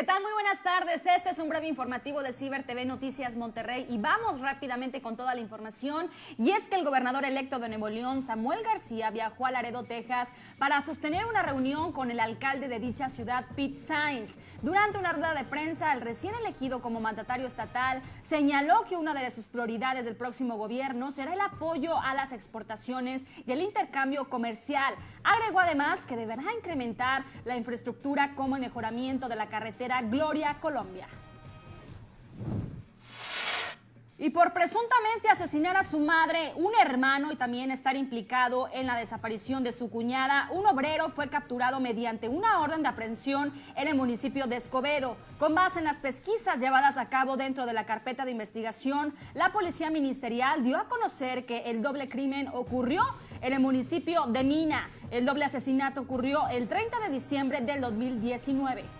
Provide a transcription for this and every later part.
¿Qué tal? Muy buenas tardes. Este es un breve informativo de Ciber TV Noticias Monterrey y vamos rápidamente con toda la información. Y es que el gobernador electo de Nuevo León, Samuel García, viajó a Laredo, Texas, para sostener una reunión con el alcalde de dicha ciudad, Pete Sainz. Durante una rueda de prensa, el recién elegido como mandatario estatal señaló que una de sus prioridades del próximo gobierno será el apoyo a las exportaciones y el intercambio comercial. Agregó además que deberá incrementar la infraestructura como el mejoramiento de la carretera Gloria Colombia. Y por presuntamente asesinar a su madre, un hermano y también estar implicado en la desaparición de su cuñada, un obrero fue capturado mediante una orden de aprehensión en el municipio de Escobedo. Con base en las pesquisas llevadas a cabo dentro de la carpeta de investigación, la policía ministerial dio a conocer que el doble crimen ocurrió en el municipio de Mina. El doble asesinato ocurrió el 30 de diciembre del 2019.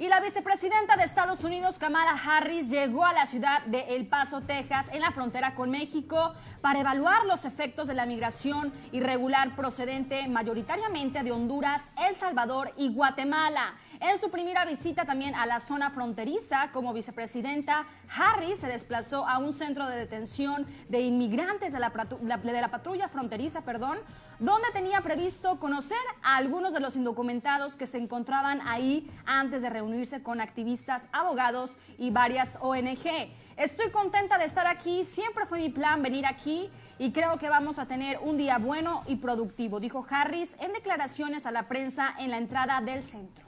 Y la vicepresidenta de Estados Unidos, Kamala Harris, llegó a la ciudad de El Paso, Texas, en la frontera con México, para evaluar los efectos de la migración irregular procedente mayoritariamente de Honduras, El Salvador y Guatemala. En su primera visita también a la zona fronteriza como vicepresidenta, Harris se desplazó a un centro de detención de inmigrantes de la, de la patrulla fronteriza, perdón, donde tenía previsto conocer a algunos de los indocumentados que se encontraban ahí antes de reunirse con activistas, abogados y varias ONG. Estoy contenta de estar aquí, siempre fue mi plan venir aquí y creo que vamos a tener un día bueno y productivo, dijo Harris en declaraciones a la prensa en la entrada del centro.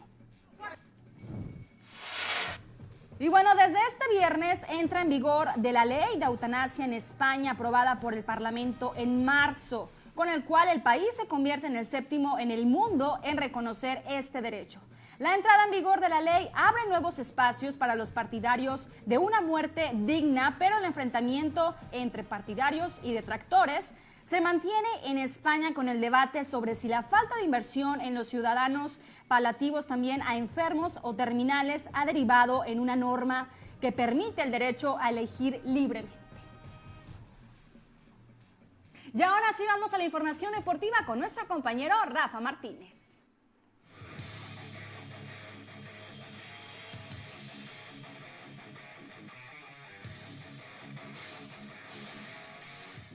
Y bueno, desde este viernes entra en vigor de la ley de eutanasia en España aprobada por el Parlamento en marzo con el cual el país se convierte en el séptimo en el mundo en reconocer este derecho. La entrada en vigor de la ley abre nuevos espacios para los partidarios de una muerte digna, pero el enfrentamiento entre partidarios y detractores se mantiene en España con el debate sobre si la falta de inversión en los ciudadanos palativos también a enfermos o terminales ha derivado en una norma que permite el derecho a elegir libremente. Y ahora sí vamos a la información deportiva con nuestro compañero Rafa Martínez.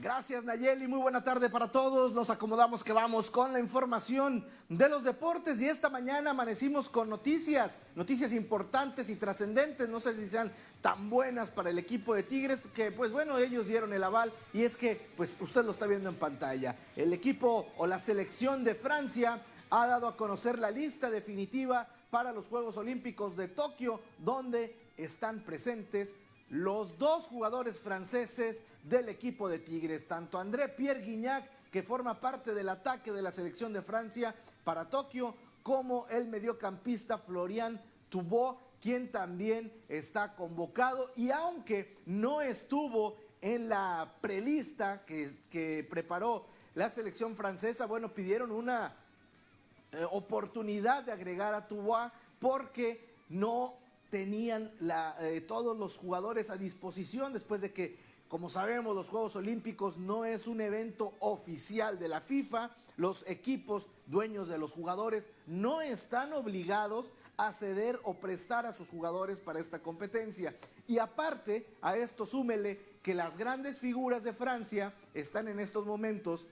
Gracias Nayeli, muy buena tarde para todos. Nos acomodamos que vamos con la información de los deportes y esta mañana amanecimos con noticias, noticias importantes y trascendentes, no sé si sean tan buenas para el equipo de Tigres, que pues bueno, ellos dieron el aval y es que pues usted lo está viendo en pantalla. El equipo o la selección de Francia ha dado a conocer la lista definitiva para los Juegos Olímpicos de Tokio, donde están presentes los dos jugadores franceses del equipo de Tigres, tanto André Pierre Guignac, que forma parte del ataque de la selección de Francia para Tokio, como el mediocampista Florian Tubó, quien también está convocado y aunque no estuvo en la prelista que, preparó la selección francesa, bueno, pidieron una eh, oportunidad de agregar a Tubois porque no tenían eh, todos los jugadores a disposición después de que, como sabemos, los Juegos Olímpicos no es un evento oficial de la FIFA. Los equipos dueños de los jugadores no están obligados a ceder o prestar a sus jugadores para esta competencia. Y aparte, a esto súmele que las grandes figuras de Francia están en estos momentos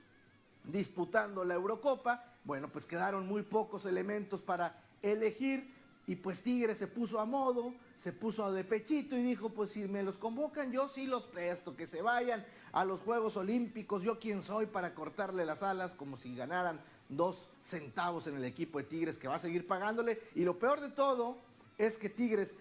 disputando la Eurocopa. Bueno, pues quedaron muy pocos elementos para elegir y pues Tigre se puso a modo, se puso de pechito y dijo, pues si me los convocan, yo sí los presto, que se vayan a los Juegos Olímpicos, yo quién soy para cortarle las alas como si ganaran dos centavos en el equipo de Tigres que va a seguir pagándole. Y lo peor de todo es que Tigres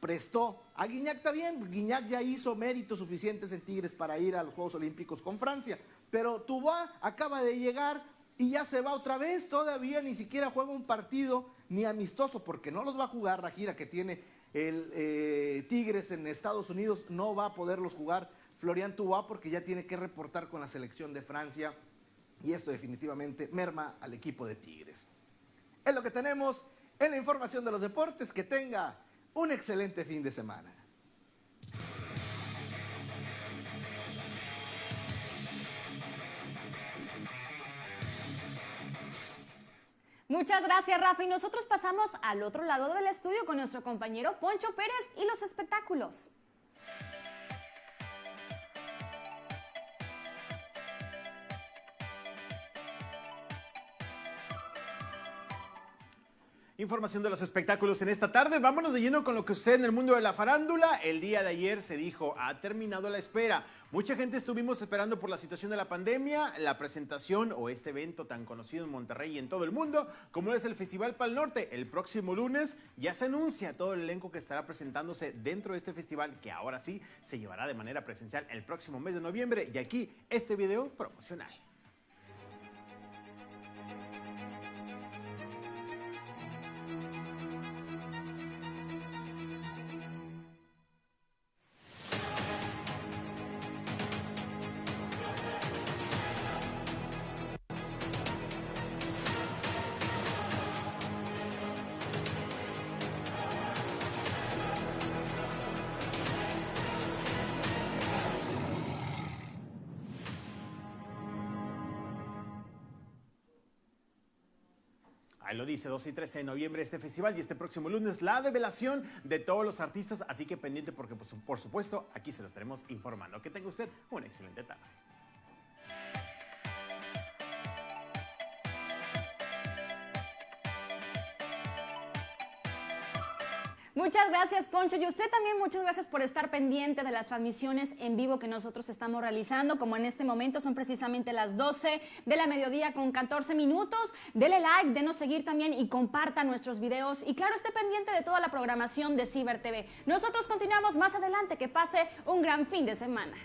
prestó a Guiñac también. Guiñac ya hizo méritos suficientes en Tigres para ir a los Juegos Olímpicos con Francia. Pero Tubá acaba de llegar y ya se va otra vez. Todavía ni siquiera juega un partido ni amistoso, porque no los va a jugar la gira que tiene el eh, Tigres en Estados Unidos, no va a poderlos jugar Florian Tubá porque ya tiene que reportar con la selección de Francia y esto definitivamente merma al equipo de Tigres. Es lo que tenemos en la información de los deportes. Que tenga un excelente fin de semana. Muchas gracias, Rafa. Y nosotros pasamos al otro lado del estudio con nuestro compañero Poncho Pérez y los espectáculos. Información de los espectáculos en esta tarde. Vámonos de lleno con lo que sucede en el mundo de la farándula. El día de ayer se dijo, ha terminado la espera. Mucha gente estuvimos esperando por la situación de la pandemia, la presentación o este evento tan conocido en Monterrey y en todo el mundo, como es el Festival Pal Norte. El próximo lunes ya se anuncia todo el elenco que estará presentándose dentro de este festival, que ahora sí se llevará de manera presencial el próximo mes de noviembre. Y aquí este video promocional. Ahí lo dice, 12 y 13 de noviembre este festival y este próximo lunes la develación de todos los artistas, así que pendiente porque pues, por supuesto aquí se lo estaremos informando. Que tenga usted una excelente tarde. Muchas gracias, Poncho. Y usted también muchas gracias por estar pendiente de las transmisiones en vivo que nosotros estamos realizando. Como en este momento son precisamente las 12 de la mediodía con 14 minutos. Dele like, denos seguir también y comparta nuestros videos. Y claro, esté pendiente de toda la programación de Ciber TV. Nosotros continuamos más adelante. Que pase un gran fin de semana.